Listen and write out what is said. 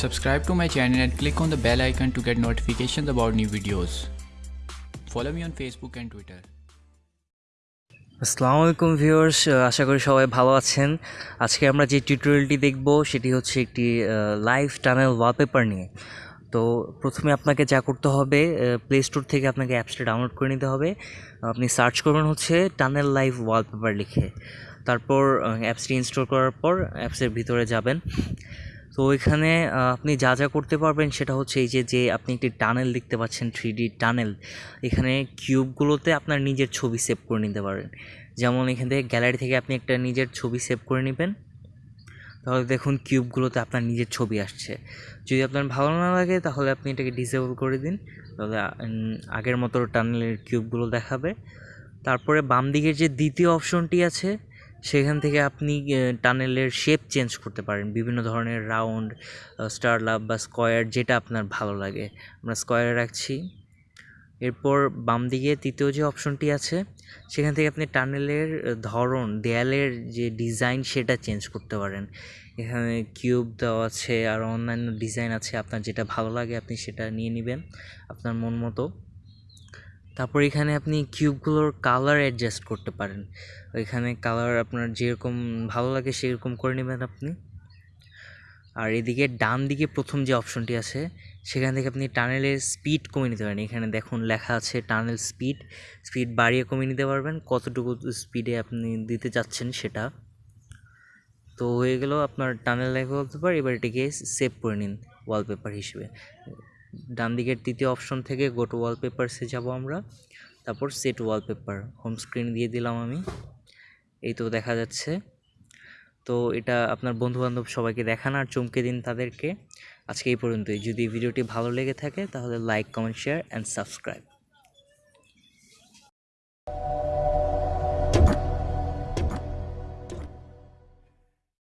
Subscribe to my channel and click on the bell icon to get notifications about new videos. Follow me on Facebook and Twitter. আসসালামু আলাইকুম viewers আশা করি সবাই ভালো আছেন। আজকে আমরা যে টিউটোরিয়ালটি দেখব, সেটি হচ্ছে একটি লাইভ টানেল ওয়ালপেপার নিয়ে। তো প্রথমে আপনাকে যা করতে হবে প্লে স্টোর থেকে আপনাকে অ্যাপসটা ডাউনলোড করে নিতে হবে। আপনি সার্চ করবেন হচ্ছে টানেল লাইভ ওয়ালপেপার লিখে। তারপর অ্যাপসটি ইনস্টল করার পর অ্যাপসের ভিতরে যাবেন। তো আহ, আপনি যা যা করতে পারবেন সেটা হচ্ছে এই যে যে আপনি একটি টানেল দেখতে পাচ্ছেন থ্রি ডি টানেল এখানে কিউবগুলোতে আপনার নিজের ছবি সেভ করে নিতে পারেন। যেমন এখান থেকে গ্যালারি থেকে আপনি একটা নিজের ছবি সেভ করে নেবেন। তাহলে দেখুন কিউবগুলোতে আপনার নিজের ছবি আসছে। যদি আপনার ভালো না লাগে তাহলে আপনি এটাকে ডিসেবল করে দিন। তাহলে আগের মতো টানেলের কিউবগুলো দেখাবে। তারপরে বাম দিকের যে দ্বিতীয় অপশনটি আছে সেখান থেকে আপনি টানেলের শেপ চেঞ্জ করতে পারেন। বিভিন্ন ধরনের রাউন্ড স্টার লাভ বা স্কোয়ার যেটা আপনার ভালো লাগে। আমরা স্কোয়ারে রাখছি। এরপর বাম দিকে তৃতীয় যে অপশনটি আছে, সেখান থেকে আপনি টানেলের ধরন, দেয়ালের যে ডিজাইন সেটা চেঞ্জ করতে পারেন। এখানে কিউব দেওয়া আছে, আর অন্যান্য ডিজাইন আছে। আপনার যেটা ভালো লাগে আপনি সেটা নিয়ে নেবেন, আপনার মন মতো। তারপর এখানে আপনি কিউবগুলোর কালার অ্যাডজাস্ট করতে পারেন। এখানে কালার আপনার যেরকম ভালো লাগে সেরকম করে নেবেন আপনি। আর এদিকে ডান দিকে প্রথম যে অপশনটি আছে, সেখান থেকে আপনি টানেলের স্পিড কমিয়ে নিতে পারেন। এখানে দেখুন লেখা আছে টানেল স্পিড স্পিড বাড়িয়ে কমিয়ে নিতে পারবেন। কতটুকু স্পিডে আপনি দিতে চাচ্ছেন সেটা। তো হয়ে গেল আপনার টানেল লাইফ ওয়ালপেপার এবার এটিকে সেভ করে নিন ওয়ালপেপার হিসেবে। ডান দিকের তৃতীয় অপশন থেকে গোটো ওয়ালপেপারসে যাব আমরা। তারপর সেট ওয়ালপেপার হোম স্ক্রিন দিয়ে দিলাম আমি। এই তো দেখা যাচ্ছে। তো এটা আপনার বন্ধুবান্ধব সবাইকে দেখান আর চমকে দিন তাদেরকে। আজকে এই পর্যন্তই। যদি ভিডিওটি ভালো লেগে থাকে তাহলে like comment share and subscribe